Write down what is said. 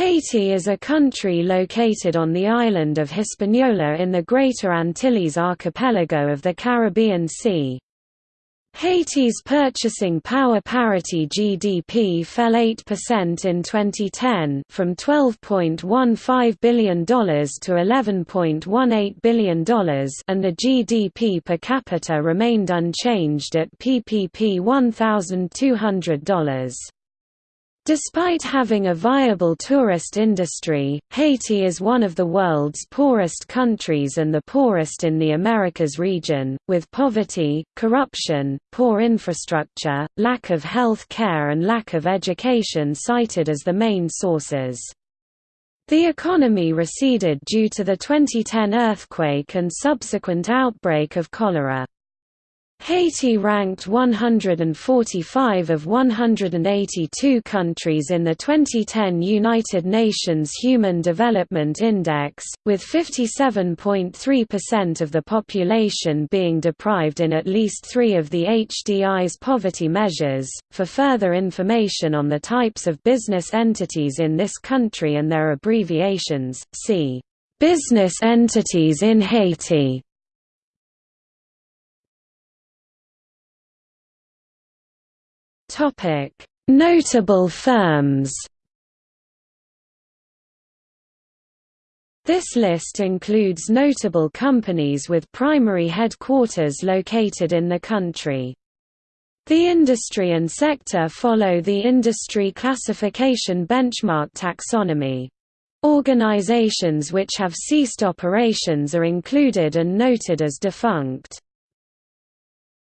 Haiti is a country located on the island of Hispaniola in the Greater Antilles archipelago of the Caribbean Sea. Haiti's purchasing power parity GDP fell 8% in 2010 from $12.15 billion to $11.18 billion and the GDP per capita remained unchanged at PPP $1,200. Despite having a viable tourist industry, Haiti is one of the world's poorest countries and the poorest in the Americas region, with poverty, corruption, poor infrastructure, lack of health care and lack of education cited as the main sources. The economy receded due to the 2010 earthquake and subsequent outbreak of cholera. Haiti ranked 145 of 182 countries in the 2010 United Nations Human Development Index, with 57.3% of the population being deprived in at least three of the HDI's poverty measures. For further information on the types of business entities in this country and their abbreviations, see Business entities in Haiti. Topic: Notable firms. This list includes notable companies with primary headquarters located in the country. The industry and sector follow the industry classification benchmark taxonomy. Organizations which have ceased operations are included and noted as defunct.